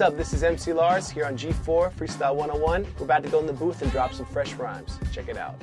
up? This is MC Lars here on G4 Freestyle 101. We're about to go in the booth and drop some fresh rhymes. Check it out.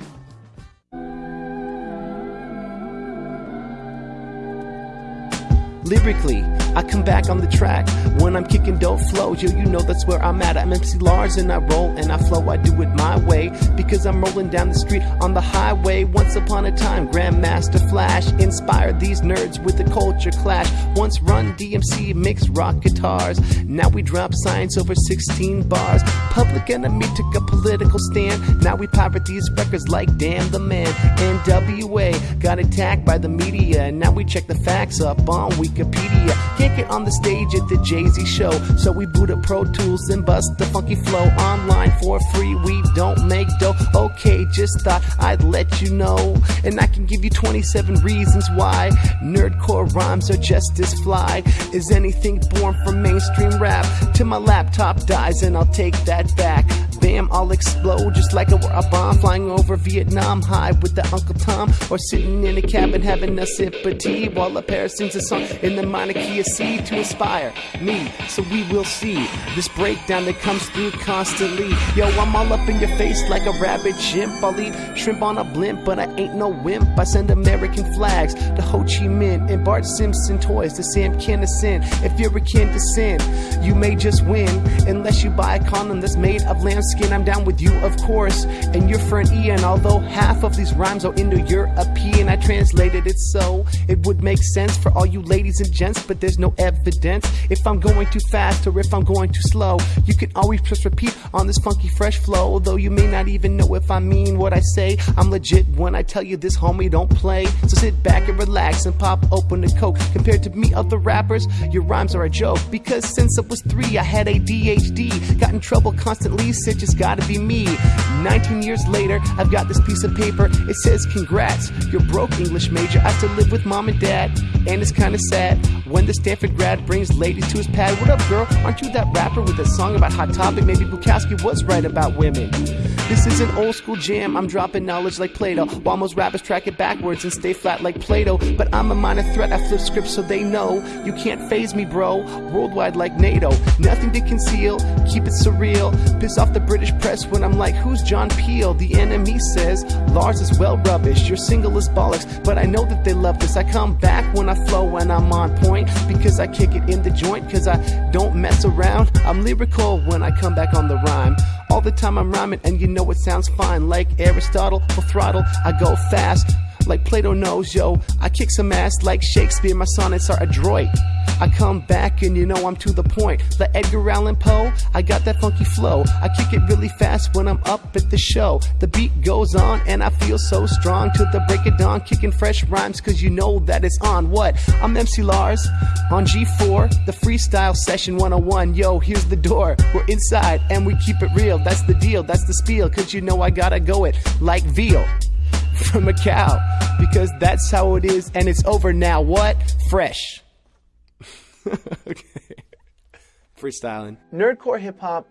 Lyrically, I come back on the track when I'm kicking dope flows. Yo, you know that's where I'm at. I'm MC Lars and I roll and I flow. I do it my way because I'm rolling down the street on the highway. Once upon a time, Grandmaster Flash inspired these nerds with the culture clash. Once Run-DMC mixed rock guitars. Now we drop science over 16 bars. Public Enemy took a political stand. Now we pirate these records like Damn the Man. NWA got attacked by the media. Now we check the facts up on Wikipedia. Can't get on the stage at the Jay Z show, so we boot up Pro Tools and bust the funky flow online for free. We don't make dough. Okay, just thought I'd let you know, and I can give you 27 reasons why nerdcore rhymes are just as fly Is anything born from mainstream rap. Till my laptop dies, and I'll take that back. Bam, I'll explode just like a, a bomb flying over Vietnam high with the Uncle Tom, or sitting in a cabin having a sip of tea while a pair sings a song in the minor key of C to inspire me. So we will see this breakdown that comes through constantly. Yo, I'm all up in your face like a rabid chimp. I'll eat shrimp on a blimp, but I ain't no wimp. I send American flags to Ho Chi Minh and Bart Simpson toys to Sam Kinison. If you're akin to sin, you may just win unless you buy a condom that's made of lambskin. I'm down with you, of course, and your friend Ian. Although half of these rhymes are Indo-European, I translated it so it would make sense for all you ladies and gents, but there's no evidence if I'm going too fast or if I'm going too slow. You can always press repeat on this funky fresh flow, although you may not even know if I mean what I say. I'm legit when I tell you this, homie, don't play. So sit back and relax and pop open a coke. Compared to me, other rappers, your rhymes are a joke. Because since I was three, I had ADHD. Got in trouble constantly, said just gotta be me. 19 years later, I've got this piece of paper. It says, Congrats, you're broke English major. I still live with mom and dad, and it's kinda sad when the Stanford grad brings ladies to his pad. What up, girl? Aren't you that rapper with a song about Hot Topic? Maybe Bukowski was right about women. This is an old school jam. I'm dropping knowledge like Plato, while most rappers track it backwards and stay flat like Play-Doh. But I'm a minor threat. I flip scripts so they know you can't faze me, bro. Worldwide like NATO, nothing to conceal. Keep it surreal. Piss off the British press when I'm like, who's John Peel? The enemy says Lars is well rubbish. Your single is bollocks, but I know that they love this. I come back when I flow when I'm on point because I kick it in the joint. Cause I don't mess around. I'm lyrical when I come back on the rhyme. All the time I'm rhyming, and you know it sounds fine. Like Aristotle, full throttle, I go fast. Like Plato knows, yo, I kick some ass like Shakespeare. My sonnets are adroit. I come back and you know I'm to the point. Like Edgar Allan Poe, I got that funky flow. I kick it really fast when I'm up at the show. The beat goes on and I feel so strong to the break of dawn, kicking fresh rhymes cause you know that it's on. What? I'm MC Lars on G4, the freestyle session 101. Yo, here's the door. We're inside and we keep it real. That's the deal, that's the spiel, cause you know I gotta go it like veal from a cow because that's how it is and it's over now. What? Fresh. okay. Freestyling. Nerdcore hip hop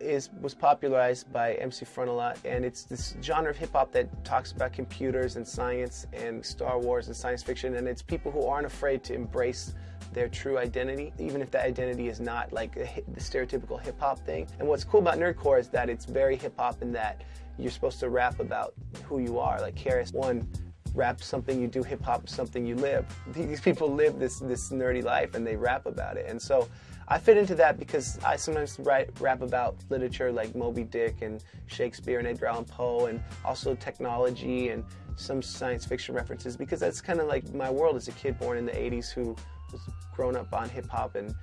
is was popularized by MC Frontalot, and it's this genre of hip hop that talks about computers and science and Star Wars and science fiction, and it's people who aren't afraid to embrace their true identity, even if that identity is not like the stereotypical hip hop thing. And what's cool about nerdcore is that it's very hip hop in that you're supposed to rap about who you are. Like KRS One rap something you do, hip hop something you live. These people live this this nerdy life and they rap about it. And so I fit into that because I sometimes write rap about literature like Moby Dick and Shakespeare and Edgar Allan Poe and also technology and some science fiction references because that's kind of like my world as a kid born in the 80s who was grown up on hip hop and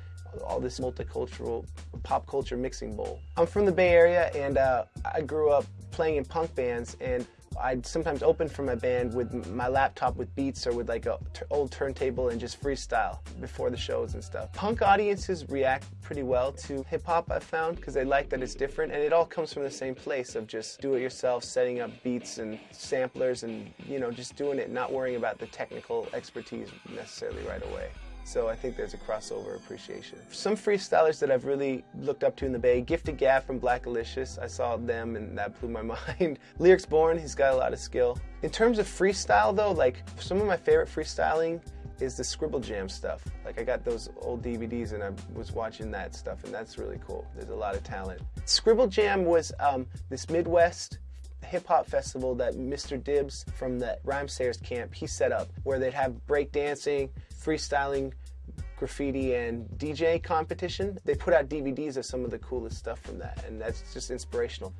all this multicultural pop culture mixing bowl. I'm from the Bay Area and uh, I grew up playing in punk bands and I'd sometimes open for my band with my laptop with beats or with like a old turntable and just freestyle before the shows and stuff. Punk audiences react pretty well to hip hop I found because they like that it's different and it all comes from the same place of just do it yourself, setting up beats and samplers and you know just doing it, not worrying about the technical expertise necessarily right away. So I think there's a crossover appreciation. Some freestylers that I've really looked up to in the Bay, Gift of Gab from Blackalicious, I saw them and that blew my mind. Lyrics Born, he's got a lot of skill. In terms of freestyle though, like some of my favorite freestyling is the Scribble Jam stuff. Like I got those old DVDs and I was watching that stuff, and that's really cool. There's a lot of talent. Scribble Jam was um, this Midwest hip hop festival that Mr. Dibbs from the Rhymesayers camp he set up, where they'd have break dancing, freestyling, graffiti and DJ competition. They put out DVDs of some of the coolest stuff from that, and that's just inspirational.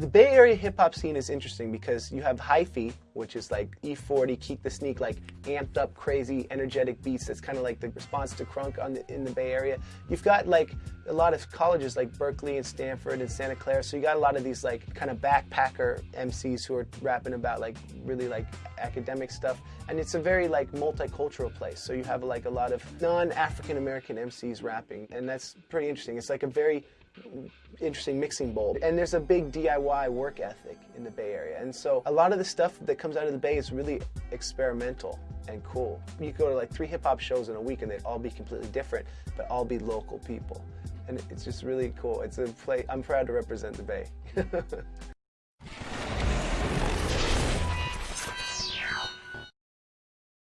The Bay Area hip hop scene is interesting because you have hyphy, which is like E40, Keak da Sneak, like amped up, crazy, energetic beats. That's kind of like the response to crunk on the, in the Bay Area. You've got like a lot of colleges like Berkeley and Stanford and Santa Clara, so you got a lot of these like kind of backpacker MCs who are rapping about like really like academic stuff, and it's a very like multicultural place. So you have like a lot of non-African American MCs rapping, and that's pretty interesting. It's like a very interesting mixing bowl. And there's a big DIY work ethic in the Bay Area. And so a lot of the stuff that comes out of the Bay is really experimental and cool. You go to like three hip hop shows in a week and they'd all be completely different, but all be local people. And it's just really cool. It's a play, I'm proud to represent the Bay.